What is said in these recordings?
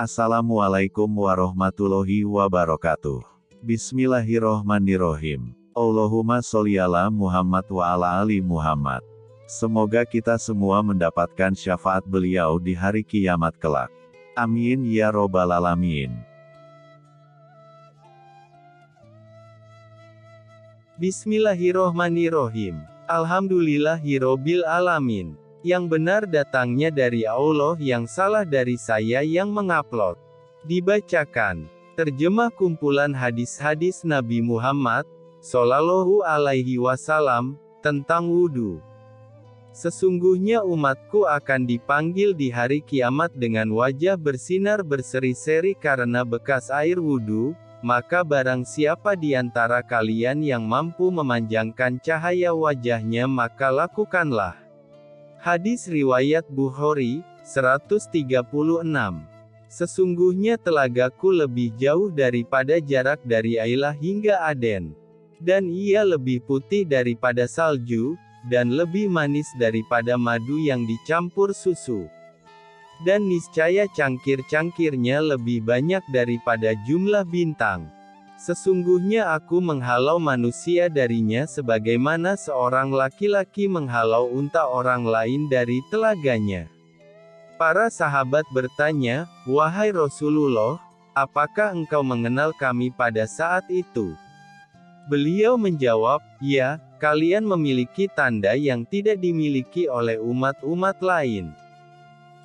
Assalamualaikum warahmatullahi wabarakatuh. Bismillahirrohmanirrohim. Allahumma sholli ala Muhammad wa ala ali Muhammad. Semoga kita semua mendapatkan syafaat beliau di hari kiamat kelak. Amin ya robbal alamin. Bismillahirrohmanirrohim. Alhamdulillahirobbil alamin. Yang benar datangnya dari Allah yang salah dari saya yang mengupload. Dibacakan. Terjemah kumpulan hadis-hadis Nabi Muhammad, Sallallahu alaihi wasallam, tentang wudhu. Sesungguhnya umatku akan dipanggil di hari kiamat dengan wajah bersinar berseri-seri karena bekas air wudhu, maka barang siapa di antara kalian yang mampu memanjangkan cahaya wajahnya maka lakukanlah. Hadis Riwayat Bukhari, 136 Sesungguhnya telagaku lebih jauh daripada jarak dari Ailah hingga Aden. Dan ia lebih putih daripada salju, dan lebih manis daripada madu yang dicampur susu dan niscaya cangkir-cangkirnya lebih banyak daripada jumlah bintang. Sesungguhnya aku menghalau manusia darinya sebagaimana seorang laki-laki menghalau unta orang lain dari telaganya. Para sahabat bertanya, Wahai Rasulullah, apakah engkau mengenal kami pada saat itu? Beliau menjawab, Ya, kalian memiliki tanda yang tidak dimiliki oleh umat-umat lain.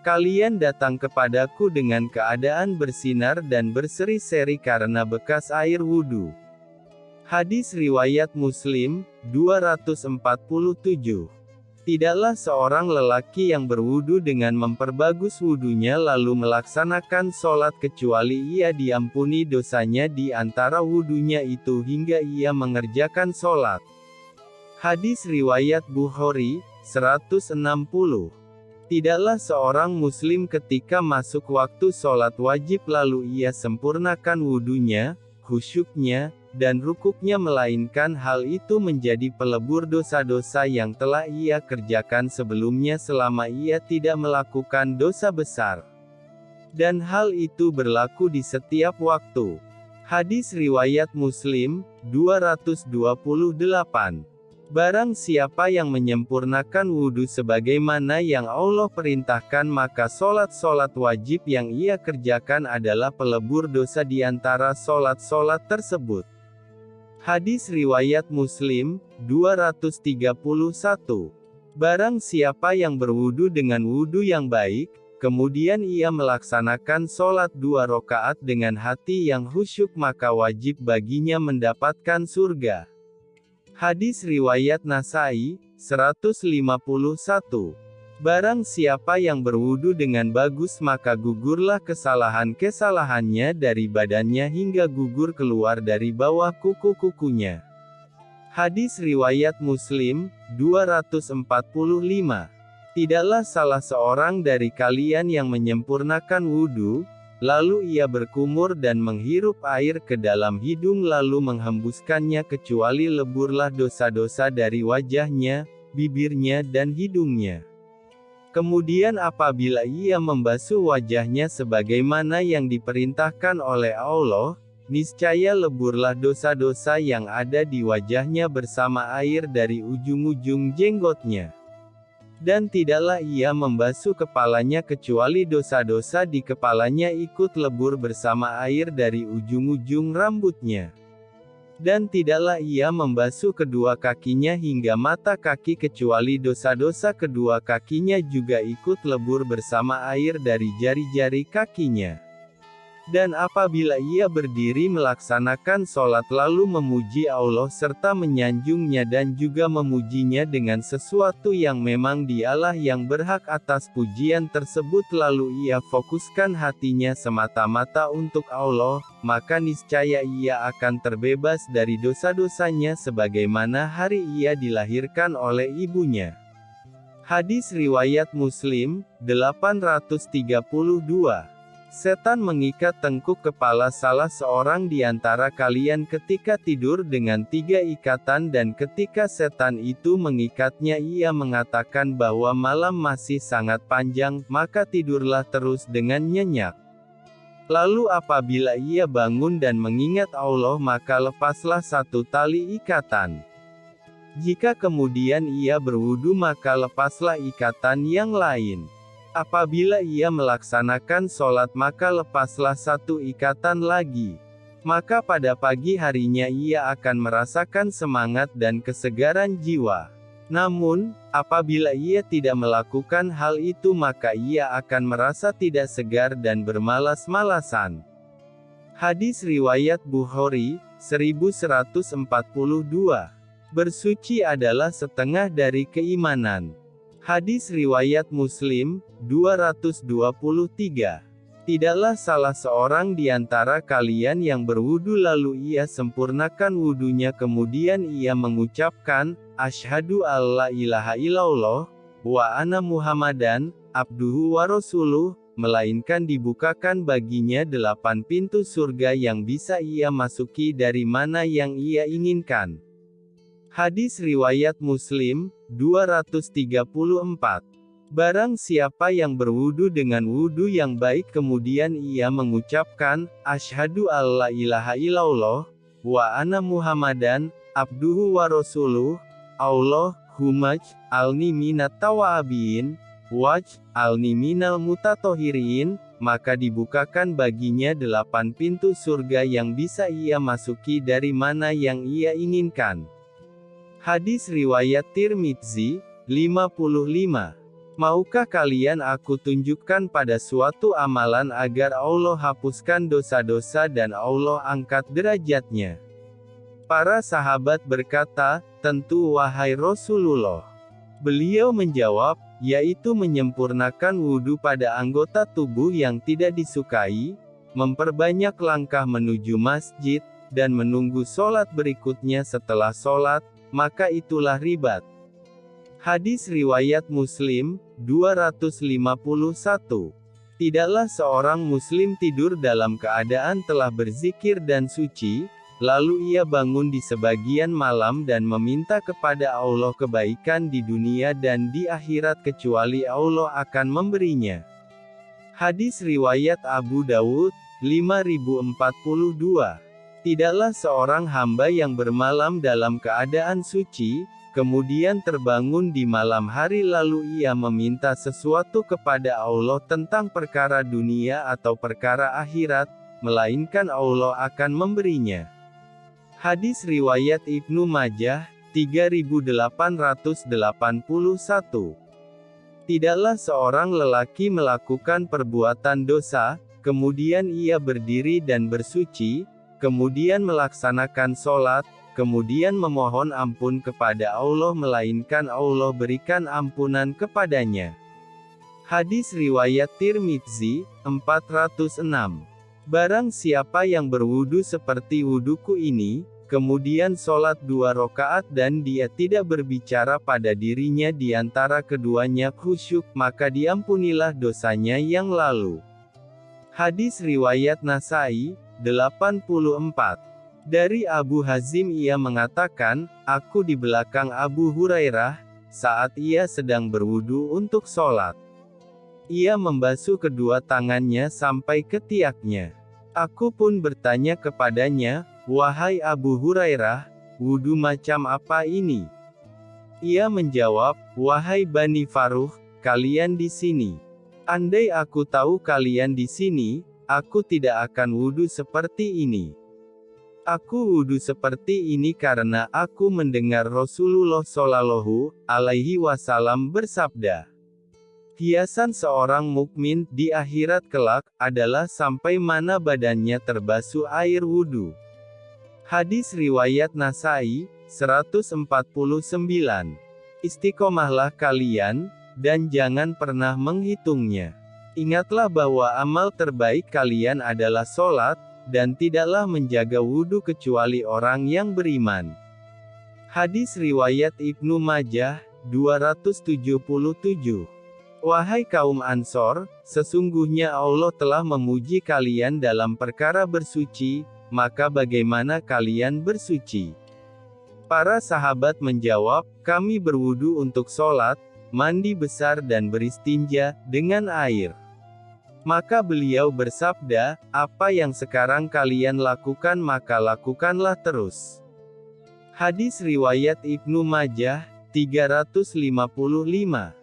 Kalian datang kepadaku dengan keadaan bersinar dan berseri-seri karena bekas air wudhu. Hadis Riwayat Muslim, 247. Tidaklah seorang lelaki yang berwudu dengan memperbagus wudunya lalu melaksanakan sholat kecuali ia diampuni dosanya di antara wudunya itu hingga ia mengerjakan sholat. Hadis Riwayat Bukhari, 160 Tidaklah seorang muslim ketika masuk waktu sholat wajib lalu ia sempurnakan wudhunya, khusyuknya, dan rukuknya melainkan hal itu menjadi pelebur dosa-dosa yang telah ia kerjakan sebelumnya selama ia tidak melakukan dosa besar. Dan hal itu berlaku di setiap waktu. Hadis Riwayat Muslim, 228 Barang siapa yang menyempurnakan wudhu sebagaimana yang Allah perintahkan maka solat-solat wajib yang ia kerjakan adalah pelebur dosa di antara solat-solat tersebut. Hadis Riwayat Muslim, 231. Barang siapa yang berwudhu dengan wudhu yang baik, kemudian ia melaksanakan solat dua rokaat dengan hati yang khusyuk maka wajib baginya mendapatkan surga. Hadis Riwayat Nasai, 151. Barang siapa yang berwudu dengan bagus maka gugurlah kesalahan-kesalahannya dari badannya hingga gugur keluar dari bawah kuku-kukunya. Hadis Riwayat Muslim, 245. Tidaklah salah seorang dari kalian yang menyempurnakan wudhu, Lalu ia berkumur dan menghirup air ke dalam hidung lalu menghembuskannya kecuali leburlah dosa-dosa dari wajahnya, bibirnya dan hidungnya. Kemudian apabila ia membasuh wajahnya sebagaimana yang diperintahkan oleh Allah, niscaya leburlah dosa-dosa yang ada di wajahnya bersama air dari ujung-ujung jenggotnya. Dan tidaklah ia membasuh kepalanya kecuali dosa-dosa di kepalanya ikut lebur bersama air dari ujung-ujung rambutnya. Dan tidaklah ia membasuh kedua kakinya hingga mata kaki kecuali dosa-dosa kedua kakinya juga ikut lebur bersama air dari jari-jari kakinya. Dan apabila ia berdiri melaksanakan sholat lalu memuji Allah serta menyanjungnya dan juga memujinya dengan sesuatu yang memang dialah yang berhak atas pujian tersebut lalu ia fokuskan hatinya semata-mata untuk Allah, maka niscaya ia akan terbebas dari dosa-dosanya sebagaimana hari ia dilahirkan oleh ibunya. Hadis Riwayat Muslim, 832 Setan mengikat tengkuk kepala salah seorang di antara kalian ketika tidur dengan tiga ikatan dan ketika setan itu mengikatnya ia mengatakan bahwa malam masih sangat panjang, maka tidurlah terus dengan nyenyak. Lalu apabila ia bangun dan mengingat Allah maka lepaslah satu tali ikatan. Jika kemudian ia berwudu maka lepaslah ikatan yang lain. Apabila ia melaksanakan sholat maka lepaslah satu ikatan lagi. Maka pada pagi harinya ia akan merasakan semangat dan kesegaran jiwa. Namun, apabila ia tidak melakukan hal itu maka ia akan merasa tidak segar dan bermalas-malasan. Hadis Riwayat Bukhari, 1142. Bersuci adalah setengah dari keimanan. Hadis Riwayat Muslim, 223. Tidaklah salah seorang di antara kalian yang berwudu lalu ia sempurnakan wudunya kemudian ia mengucapkan, Ashadu alla ilaha illallah, wa ana muhammadan, abduhu wa rasuluh, melainkan dibukakan baginya delapan pintu surga yang bisa ia masuki dari mana yang ia inginkan. Hadis Riwayat Muslim, 234 Barang siapa yang berwudu dengan wudu yang baik kemudian ia mengucapkan, Ashadu alla ilaha illallah, wa ana muhammadan, abduhu wa rasuluh, Allah, humaj, alni minat tawabin, waj, alni minal mutatohirin, maka dibukakan baginya delapan pintu surga yang bisa ia masuki dari mana yang ia inginkan. Hadis Riwayat Tirmidzi, 55 Maukah kalian aku tunjukkan pada suatu amalan agar Allah hapuskan dosa-dosa dan Allah angkat derajatnya? Para sahabat berkata, tentu wahai Rasulullah. Beliau menjawab, yaitu menyempurnakan wudhu pada anggota tubuh yang tidak disukai, memperbanyak langkah menuju masjid, dan menunggu sholat berikutnya setelah sholat, maka itulah ribat. Hadis Riwayat Muslim, 251. Tidaklah seorang muslim tidur dalam keadaan telah berzikir dan suci, lalu ia bangun di sebagian malam dan meminta kepada Allah kebaikan di dunia dan di akhirat kecuali Allah akan memberinya. Hadis Riwayat Abu Dawud, 5042. Tidaklah seorang hamba yang bermalam dalam keadaan suci, Kemudian terbangun di malam hari lalu ia meminta sesuatu kepada Allah tentang perkara dunia atau perkara akhirat, melainkan Allah akan memberinya. Hadis Riwayat Ibnu Majah, 3881 Tidaklah seorang lelaki melakukan perbuatan dosa, kemudian ia berdiri dan bersuci, kemudian melaksanakan sholat, kemudian memohon ampun kepada Allah melainkan Allah berikan ampunan kepadanya. Hadis Riwayat Tirmidzi, 406 Barang siapa yang berwudu seperti wuduku ini, kemudian sholat dua rakaat dan dia tidak berbicara pada dirinya di antara keduanya khusyuk, maka diampunilah dosanya yang lalu. Hadis Riwayat Nasai, 84 dari Abu Hazim ia mengatakan, aku di belakang Abu Hurairah, saat ia sedang berwudu untuk sholat. Ia membasuh kedua tangannya sampai ke tiaknya. Aku pun bertanya kepadanya, Wahai Abu Hurairah, wudu macam apa ini? Ia menjawab, Wahai Bani Faruh, kalian di sini. Andai aku tahu kalian di sini, aku tidak akan wudu seperti ini. Aku wudhu seperti ini karena aku mendengar Rasulullah Shallallahu Alaihi Wasallam bersabda. Hiasan seorang mukmin di akhirat kelak adalah sampai mana badannya terbasuh air wudhu. Hadis riwayat Nasai 149. Istiqomahlah kalian dan jangan pernah menghitungnya. Ingatlah bahwa amal terbaik kalian adalah sholat, dan tidaklah menjaga wudhu kecuali orang yang beriman. Hadis Riwayat Ibnu Majah, 277 Wahai kaum Ansor, sesungguhnya Allah telah memuji kalian dalam perkara bersuci, maka bagaimana kalian bersuci? Para sahabat menjawab, kami berwudu untuk sholat, mandi besar dan beristinja, dengan air. Maka beliau bersabda, apa yang sekarang kalian lakukan maka lakukanlah terus. Hadis Riwayat Ibnu Majah, 355